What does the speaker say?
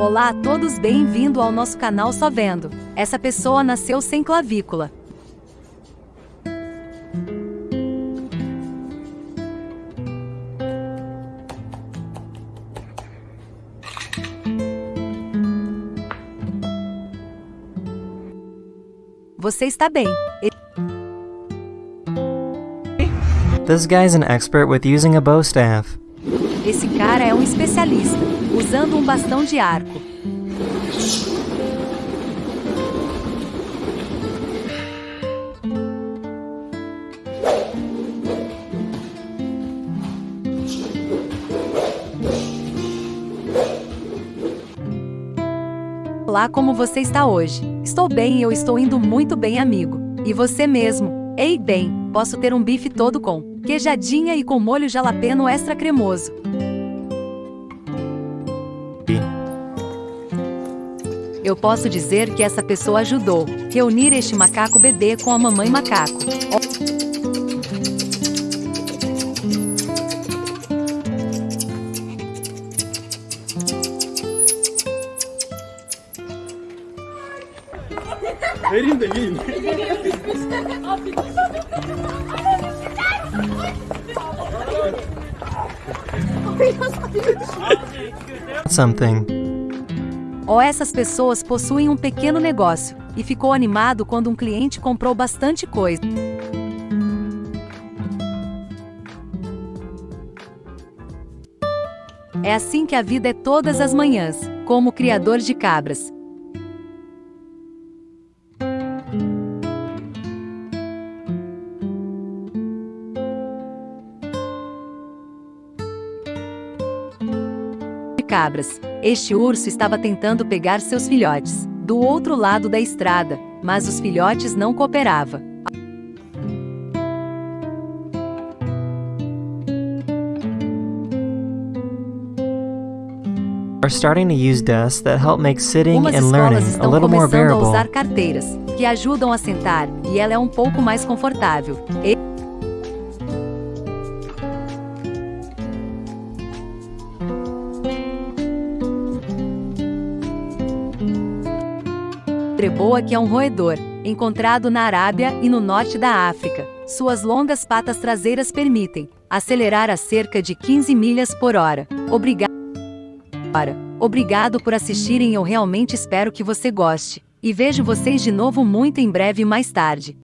Olá a todos, bem-vindo ao nosso canal Só Vendo. Essa pessoa nasceu sem clavícula. Você está bem. This guy's an expert with using a bow staff. Esse cara é um especialista, usando um bastão de arco. Olá, como você está hoje? Estou bem e eu estou indo muito bem, amigo. E você mesmo? Ei, bem, posso ter um bife todo com queijadinha e com molho jalapeno extra cremoso. Eu posso dizer que essa pessoa ajudou reunir este macaco bebê com a mamãe macaco. Vereyim de yiyin. Something. Ou essas pessoas possuem um pequeno negócio e ficou animado quando um cliente comprou bastante coisa. É assim que a vida é todas as manhãs, como criador de cabras. Cabras. Este urso estava tentando pegar seus filhotes do outro lado da estrada, mas os filhotes não cooperavam. Are starting to use desks that help make sitting Umas and learning a little more começando a bearable. usar carteiras que ajudam a sentar e ela é um pouco mais confortável. E- Treboa que é um roedor, encontrado na Arábia e no norte da África. Suas longas patas traseiras permitem acelerar a cerca de 15 milhas por hora. Obrigado. Obrigado por assistirem. Eu realmente espero que você goste. E vejo vocês de novo muito em breve mais tarde.